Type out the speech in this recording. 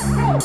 Hey!